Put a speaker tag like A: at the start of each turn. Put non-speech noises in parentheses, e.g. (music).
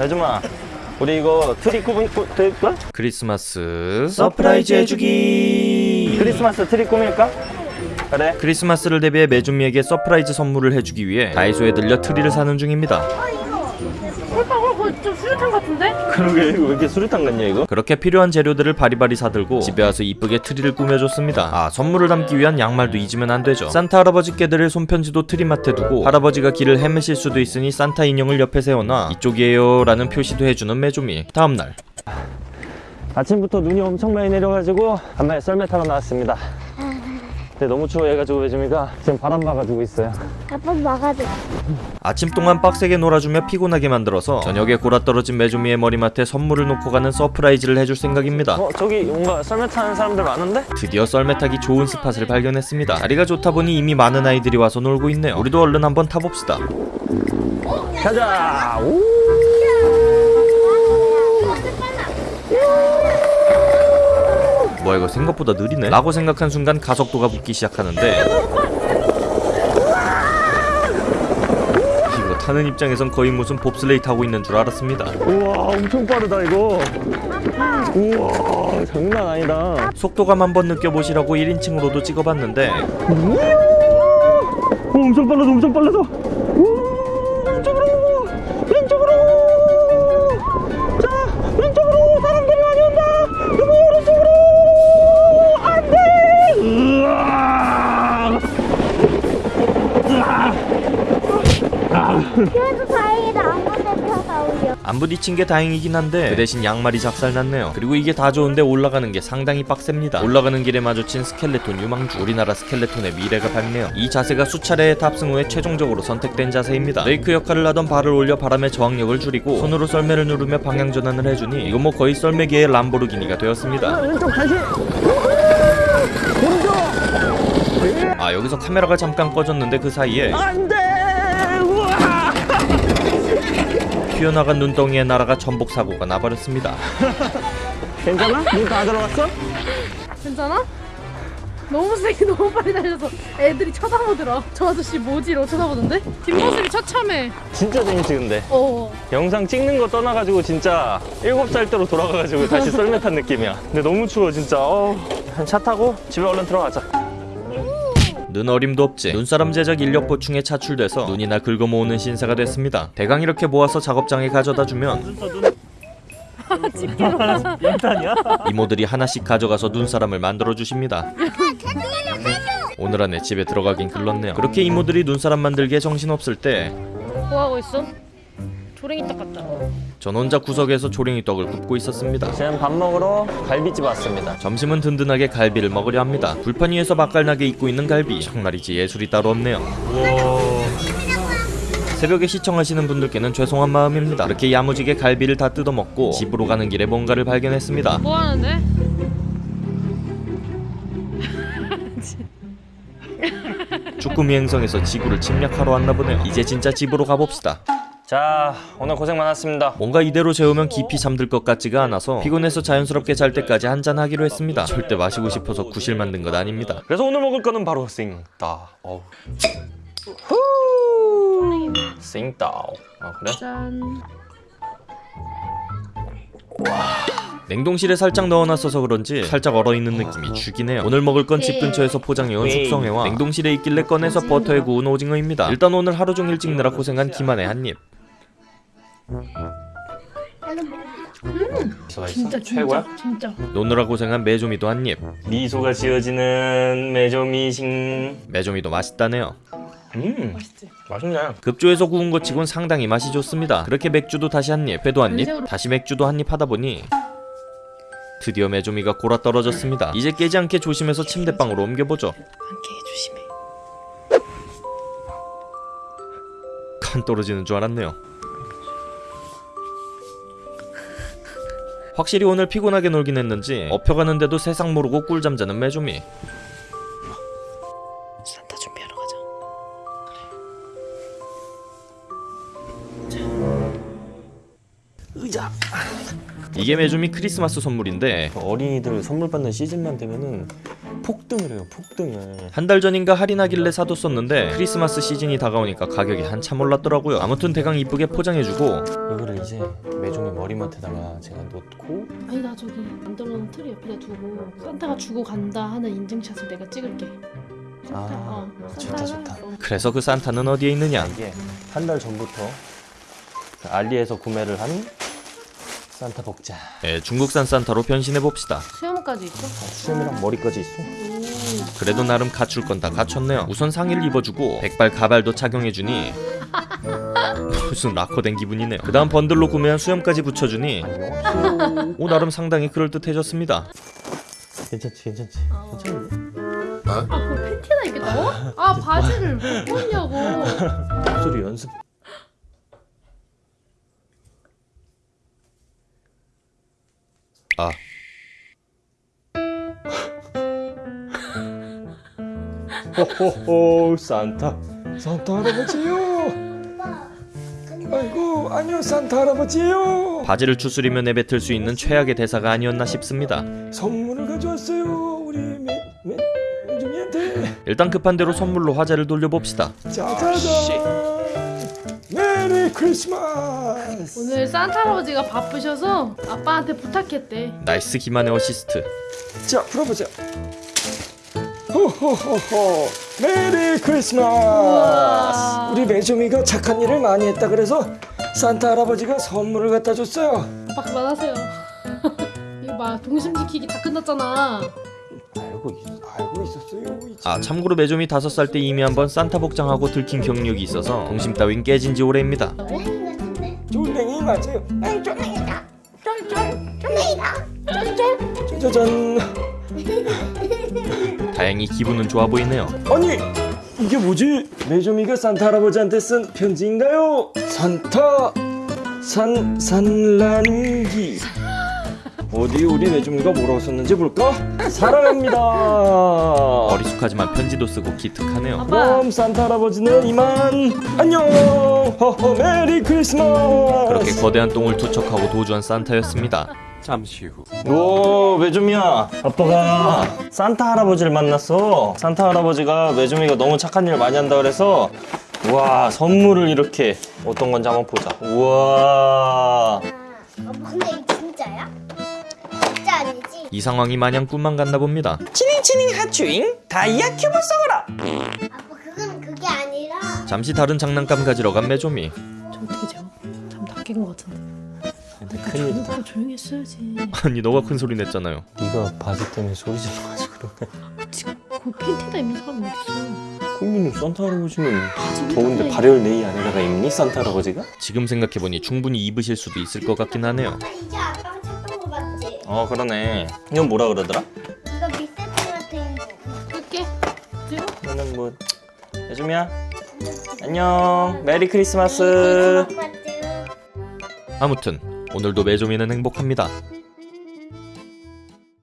A: 여주마 우리 이거 트리 꾸미 꾸, 트리, 뭐?
B: 크리스마스. surprise 해주기.
A: 크리스마스 트리 꾸밀까? 그래.
B: 크리스마스를 대비해 매주미에게 surprise 선물을 해주기 위해 다이소에 들려 트리를 사는 중입니다.
C: 홀빠 홀빠 좀 수류탄 같은데?
A: 그러게 왜 이렇게 수류탄 같냐 이거?
B: 그렇게 필요한 재료들을 바리바리 사들고 집에 와서 이쁘게 트리를 꾸며줬습니다. 아 선물을 담기 위한 양말도 잊으면 안 되죠. 산타 할아버지께 드릴 손편지도 트리맡에 두고 할아버지가 길을 헤매실 수도 있으니 산타 인형을 옆에 세워놔 이쪽이에요 라는 표시도 해주는 매주미. 다음날.
A: 아침부터 눈이 엄청 많이 내려가지고 간만에 썰매 타러 나왔습니다 근데 너무 추워해가지고 매주미가? 지금 바람 막아주고 있어요.
D: 아빠 막아줘.
B: 아침 동안 빡세게 놀아주며 피곤하게 만들어서 저녁에 곯아떨어진 매주미의 머리맡에 선물을 놓고 가는 surprise를 해줄 생각입니다.
A: 어 저기 뭔가 썰매 타는 사람들 많은데?
B: 드디어 썰매 타기 좋은 spot을 발견했습니다. 자리가 좋다 보니 이미 많은 아이들이 와서 놀고 있네요. 우리도 얼른 한번 타봅시다.
A: 가자! 오
B: 뭐야 이거 생각보다 느리네? 라고 생각한 순간 가속도가 붙기 시작하는데 이거 타는 입장에선 거의 무슨 봅슬레이 타고 있는 줄 알았습니다.
A: 우와 엄청 빠르다 이거. 우와 장난 아니다.
B: 속도감 한번 느껴보시라고 1인칭으로도 찍어봤는데
A: 오, 엄청 빨라져 엄청 빨라져 안
B: 부딪힌 게 다행이긴 한데 그 대신 양말이 작살났네요. 그리고 이게 다 좋은데 올라가는 게 상당히 빡셉니다. 올라가는 길에 마주친 스켈레톤 유망주. 우리나라 스켈레톤의 미래가 밝네요. 이 자세가 수차례의 탑승 후에 최종적으로 선택된 자세입니다. 레이크 역할을 하던 발을 올려 바람의 저항력을 줄이고 손으로 썰매를 누르며 방향 전환을 해주니 이건 뭐 거의 썰매계의 람보르기니가 되었습니다.
A: 다시.
B: 아 여기서 카메라가 잠깐 꺼졌는데 그 사이에
A: 안돼
B: 튀어나간 눈덩이에 날아가 전복 사고가 나버렸습니다. (laughs)
A: 괜찮아? 문다 들어갔어?
C: 괜찮아? 너무 세게 너무 빨리 달려서 애들이 쳐다보더라. 저 아저씨 뭐지로 쳐다보던데? 뒷모습이 처참해.
A: 진짜 재밌지 근데?
C: 어.
A: 영상 찍는 거 떠나가지고 진짜 7살 때로 돌아가가지고 다시 썰매 탄 느낌이야. 근데 너무 추워 진짜. 어, 차 타고 집에 얼른 들어가자
B: 눈 어림도 없지 눈사람 제작 인력 보충에 차출돼서 눈이나 긁어 모으는 신세가 됐습니다 대강 이렇게 모아서 작업장에 가져다 주면
A: 연탄이야?
B: 이모들이 하나씩 가져가서 눈사람을 만들어 주십니다 오늘 안에 집에 들어가긴 글렀네요 그렇게 이모들이 눈사람 만들기에 정신없을 때
C: 뭐 하고 있어? 조랭이 딱 같다.
B: 전 혼자 구석에서 조랭이 떡을 굽고 있었습니다.
A: 지금 밥 먹으러 갈비집 왔습니다.
B: 점심은 든든하게 갈비를 먹으려 합니다. 불판 위에서 맛깔나게 익고 있는 갈비. 정말이지 예술이 따로 없네요. 새벽에 시청하시는 분들께는 죄송한 마음입니다. 그렇게 야무지게 갈비를 다 뜯어먹고 집으로 가는 길에 뭔가를 발견했습니다.
C: 뭐 하는데?
B: 쭈꾸미 행성에서 지구를 침략하러 왔나 보네요. 이제 진짜 집으로 가봅시다
A: 자 오늘 고생 많았습니다.
B: 뭔가 이대로 재우면 깊이 잠들 것 같지가 않아서 피곤해서 자연스럽게 잘 때까지 한잔 하기로 했습니다. 절대 마시고 싶어서 구실 만든 것 아닙니다.
A: 그래서 오늘 먹을 거는 바로 싱따 어우. 후! 싱따 아 그래?
C: 짠.
B: 냉동실에 살짝 넣어놨어서 그런지 살짝 얼어있는 느낌이 죽긴 해요. 오늘 먹을 건 집 근처에서 포장해온 숙성회와 냉동실에 있길래 꺼내서 버터에 구운 오징어입니다. 일단 오늘 하루 종일 찍느라 고생한 김한의 한입
A: 있어?
C: 진짜
A: 최고야?
C: 진짜.
B: 노느라 고생한 메조미도 한입.
A: 미소가 지어지는 메조미싱
B: 메조미도 맛있다네요.
A: 음
C: 맛있지?
A: 맛있네.
B: 급조해서 구운 것 치곤 상당히 맛이 좋습니다. 그렇게 맥주도 다시 한입 회도 한입 다시 맥주도 한입 하다 보니 드디어 메조미가 골아 떨어졌습니다. 이제 깨지 않게 조심해서 침대방으로 옮겨보죠. 간 떨어지는 줄 알았네요. 확실히 오늘 피곤하게 놀긴 했는지 업혀가는데도 세상 모르고 꿀잠 자는 메조미.
C: 산타 준비하러 가자.
B: 이게 메조미 크리스마스 선물인데
A: 어린이들 선물 받는 시즌만 되면은 폭등을 해요 폭등을
B: 한 달 전인가 할인하길래 사뒀었는데 크리스마스 시즌이 다가오니까 가격이 한참 올랐더라고요. 아무튼 대강 이쁘게 포장해주고
A: 이거를 이제 매종의 머리맡에다가 제가 놓고
C: 아니 나 저기 만들어놓은 틀 옆에다 두고 산타가 주고 간다 하는 인증샷을 내가 찍을게 산타,
A: 아,
C: 어,
A: 좋다, 좋다.
C: 어.
B: 그래서 그 산타는 어디에 있느냐?
A: 이게 한 달 전부터 그 알리에서 구매를 한 산타 복자
B: 예, 중국산 산타로 변신해 봅시다.
C: 수염까지 있어?
A: 수염이랑 머리까지 있어
B: 그래도 나름 갖출 건 다 갖췄네요. 우선 상의를 입어주고 백발 가발도 착용해주니 (laughs) 무슨 락커 된 기분이네요. 그 다음 번들로 구매한 수염까지 붙여주니 오 나름 상당히 그럴듯해졌습니다.
A: 괜찮지 괜찮지
C: 어.
A: 괜찮은데?
C: 아 그걸 팬티에다 입겠다고? 아 바지를 왜 벗냐고 (laughs)
A: 목소리 연습
B: 아.
A: 호호호 산타. 산타 할아버지요. 아이고 안녕 산타 할아버지요.
B: 바지를 추스리며 내뱉을 수 있는 최악의 대사가 아니었나 싶습니다.
A: 선물을 가져왔어요 우리 매, 매, 매중이한테.
B: 일단 급한 대로 선물로 화제를 돌려봅시다.
A: 짜자잔 Merry Christmas
C: 오늘 산타 할아버지가 바쁘셔서 아빠한테 부탁했대.
B: nice 기만의 어시스트.
A: 자 풀어보자. 호호호호. Merry Christmas.
C: 우와.
A: 우리 매조미가 착한 일을 많이 했다 그래서 산타 할아버지가 선물을 갖다 줬어요.
C: 아빠 그만하세요. (laughs) 이거 봐 동심 지키기 다 끝났잖아.
A: 알고 있었어요
B: 이아 참고로 매점이 다섯 살 때 이미 한번 산타 복장하고 들킨 경력이 있어서 동심 따윈 깨진 지 오래입니다.
A: 졸랭이 맞아요. 아이 졸랭이다. 쫄쫄 졸랭이다. 쫄쫄. 짜자잔.
B: 다행히 기분은 좋아 보이네요.
A: 아니 이게 뭐지? 매조미가 산타 할아버지한테 쓴 편지인가요? 산타 산 산란기 어디 우리 매조미가 뭐라고 썼는지 볼까? 사랑합니다.
B: 어리숙하지만 편지도 쓰고 기특하네요.
C: 아빠
A: 그럼 산타 할아버지는 이만 안녕. 허허 메리 크리스마스.
B: 그렇게 거대한 똥을 투척하고 도주한 산타였습니다.
A: 오 매조미야 아빠가 산타 할아버지를 만났어 산타 할아버지가 매조미가 너무 착한 일 많이 한다 그래서 우와 선물을 이렇게 어떤 건지 한번 보자 우와
D: 이
B: 상황이 마냥 꿈만 같나 봅니다.
A: 치닝치닝 하츄잉 다이아 큐브 써거라
D: 아빠 그건 그게 아니라
B: 잠시 다른 장난감 가지러 간 매조미.
C: 저 어떻게 재워? 잠다깬것 같은데
A: 근데
C: 조용히, 어, 조용히 했어야지
B: 아니 너가 큰 소리 냈잖아요.
A: 네가 바지 때문에 소리 질러가지고 그러네
C: 지금 그 팬티에다 입는 사람 어딨어
A: 국민은 산타 할아버지는 더운데 발열 네이 안에다가 입니 산타 할아버지가?
B: 지금 생각해보니 충분히 입으실 수도 있을 것 같긴 하네요.
A: 어 그러네. 이건 뭐라 그러더라?
D: 이거 미세트 같은 거
C: 끌게 찍어
A: 이거는 뭐 매조미야? 안녕. 메리
D: 크리스마스.
B: 아무튼 오늘도 매조미는 행복합니다.